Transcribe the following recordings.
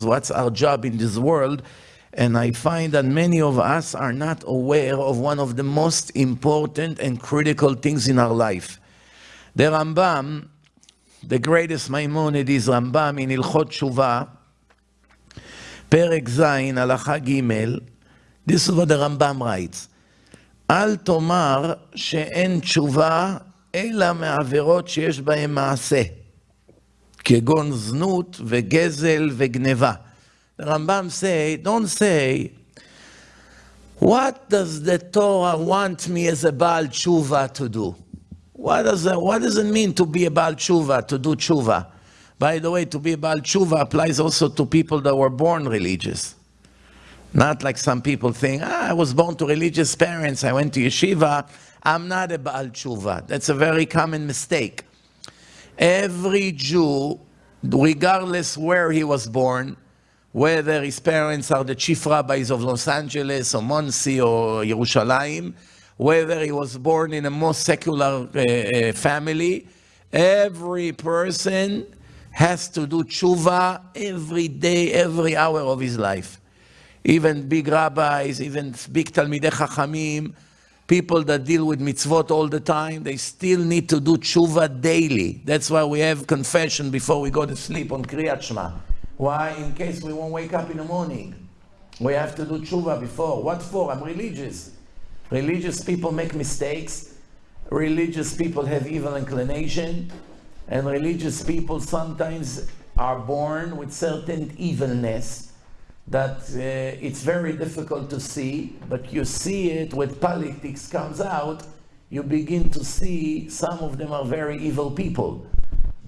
what's our job in this world. And I find that many of us are not aware of one of the most important and critical things in our life. The Rambam, the greatest Maimonides Rambam in Ilchot Shuvah, פרק ז', הלכה ג', this is what the Rambam writes, אל תאמר שאין תשובה אלא מעבירות שיש בהן מעשה, כגון זנות וגזל וגניבה. The Rambam say, don't say, what does the Torah want me as a Baal Tshuva to do? What does, that, what does it mean to be a Baal Tshuva, to do Tshuva? By the way, to be a Baal Tshuva applies also to people that were born religious. Not like some people think, ah, I was born to religious parents, I went to yeshiva, I'm not a Baal Tshuva. That's a very common mistake. Every Jew, regardless where he was born, whether his parents are the chief rabbis of Los Angeles or Monsey or Yerushalayim, whether he was born in a more secular uh, uh, family, every person has to do tshuva every day, every hour of his life. Even big rabbis, even big Talmidei Chachamim, people that deal with mitzvot all the time, they still need to do tshuva daily. That's why we have confession before we go to sleep on Kriyat Shema. Why? In case we won't wake up in the morning. We have to do tshuva before. What for? I'm religious. Religious people make mistakes. Religious people have evil inclination. And religious people sometimes are born with certain evilness that uh, it's very difficult to see, but you see it when politics comes out, you begin to see some of them are very evil people.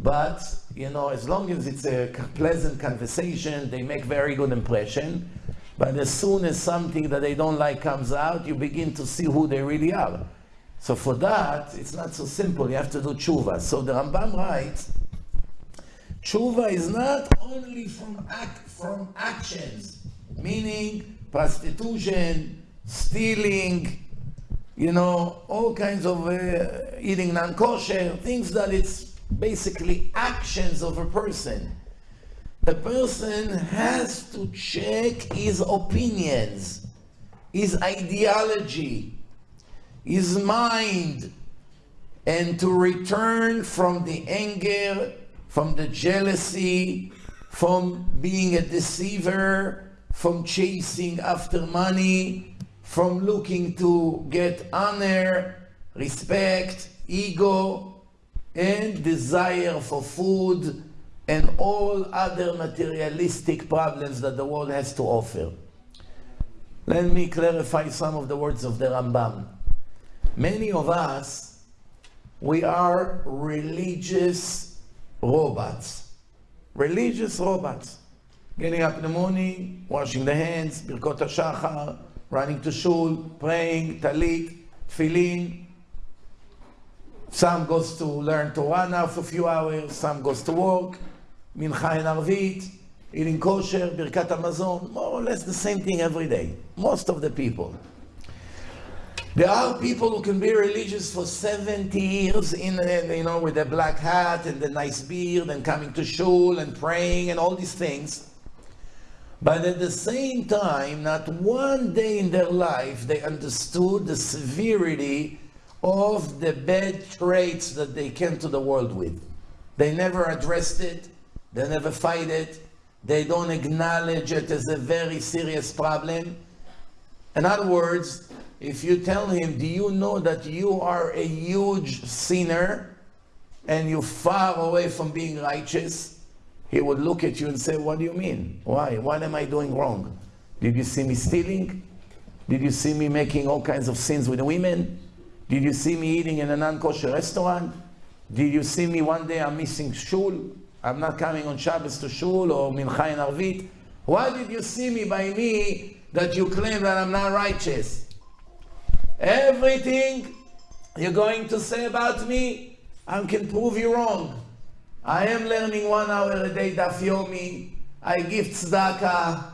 But, you know, as long as it's a pleasant conversation, they make very good impression. But as soon as something that they don't like comes out, you begin to see who they really are. So for that, it's not so simple. You have to do tshuva. So the Rambam writes, tshuva is not only from, from actions, meaning prostitution, stealing, you know, all kinds of uh, eating non-kosher, things that it's basically actions of a person. The person has to check his opinions, his ideology, his mind, and to return from the anger, from the jealousy, from being a deceiver, from chasing after money, from looking to get honor, respect, ego, and desire for food and all other materialistic problems that the world has to offer. Let me clarify some of the words of the Rambam. Many of us, we are religious robots. Religious robots. Getting up in the morning, washing the hands, Birkot HaShachar, running to shul, praying, talit, tefillin, some goes to learn Torah now for a few hours, some goes to work, Mincha and Arvit, eating kosher, Birkat Hamazon, more or less the same thing every day. Most of the people. There are people who can be religious for 70 years in, you know, with a black hat and the nice beard and coming to shul and praying and all these things. But at the same time, not one day in their life they understood the severity of the bad traits that they came to the world with. They never addressed it, they never fight it, they don't acknowledge it as a very serious problem. In other words, if you tell him, do you know that you are a huge sinner and you're far away from being righteous? He would look at you and say, what do you mean? Why? What am I doing wrong? Did you see me stealing? Did you see me making all kinds of sins with women? Did you see me eating in a non-kosher restaurant? Did you see me one day I'm missing shul? I'm not coming on Shabbos to shul or mincha and arvit? Why did you see me by me that you claim that I'm not righteous? Everything you're going to say about me, I can prove you wrong. I am learning one hour a day daf yomi. I give tzedakah.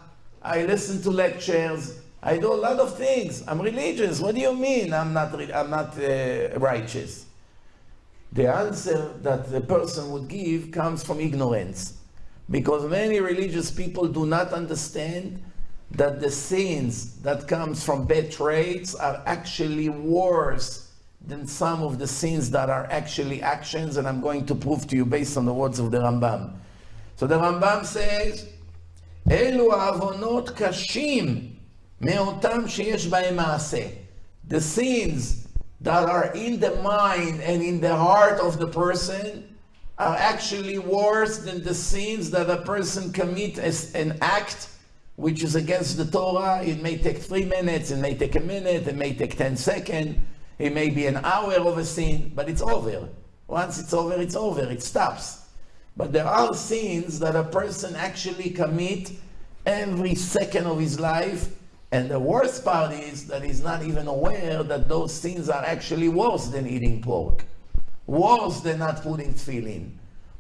I listen to lectures. I do a lot of things. I'm religious. What do you mean I'm not, I'm not uh, righteous? The answer that the person would give comes from ignorance. Because many religious people do not understand that the sins that comes from bad traits are actually worse than some of the sins that are actually actions, and I'm going to prove to you based on the words of the Rambam. So the Rambam says, אלו עוונות קשים מאותם שיש בהם מעשה. The sins that are in the mind and in the heart of the person are actually worse than the sins that a person commit as an act which is against the Torah. It may take three minutes, it may take a minute, it may take 10 seconds, it may be an hour of a sin, but it's over. Once it's over, it's over, it stops. But there are sins that a person actually commit every second of his life, and the worst part is that he's not even aware that those sins are actually worse than eating pork, worse than not putting tefillin,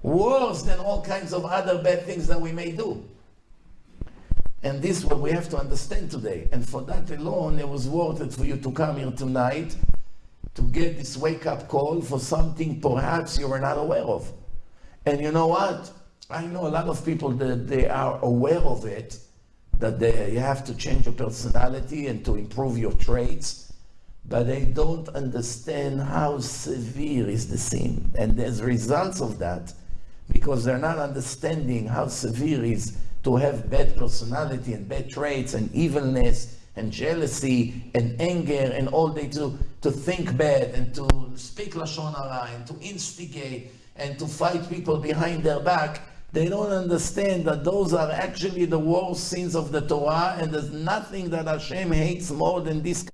worse than all kinds of other bad things that we may do. And this is what we have to understand today. And for that alone, it was worth it for you to come here tonight to get this wake up call for something perhaps you were not aware of. And you know what? I know a lot of people that they are aware of it, that they, you have to change your personality and to improve your traits, but they don't understand how severe is the sin. And there's results of that because they're not understanding how severe is to have bad personality and bad traits and evilness and jealousy and anger and all they do to think bad and to speak lashon hara and to instigate and to fight people behind their back they don't understand that those are actually the worst sins of the Torah and there's nothing that Hashem hates more than this